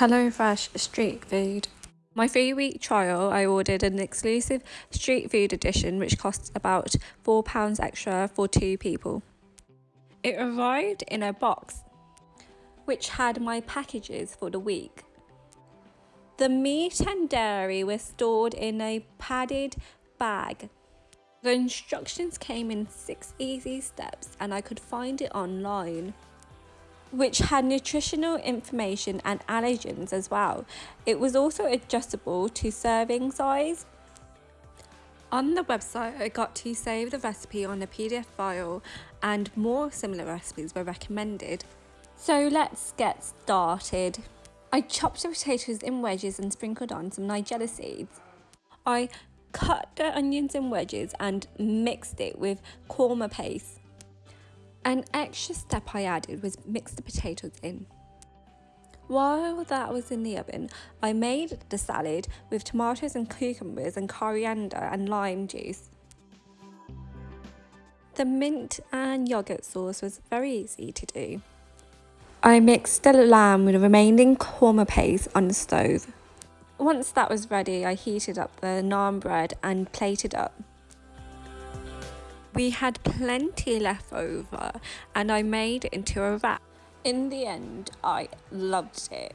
HelloFresh street food. My three week trial, I ordered an exclusive street food edition which costs about £4 extra for two people. It arrived in a box which had my packages for the week. The meat and dairy were stored in a padded bag. The instructions came in six easy steps and I could find it online which had nutritional information and allergens as well. It was also adjustable to serving size. On the website, I got to save the recipe on a PDF file and more similar recipes were recommended. So let's get started. I chopped the potatoes in wedges and sprinkled on some nigella seeds. I cut the onions in wedges and mixed it with korma paste. An extra step I added was mix the potatoes in. While that was in the oven, I made the salad with tomatoes and cucumbers and coriander and lime juice. The mint and yogurt sauce was very easy to do. I mixed the lamb with the remaining korma paste on the stove. Once that was ready, I heated up the naan bread and plated up. We had plenty left over and I made it into a wrap. In the end, I loved it.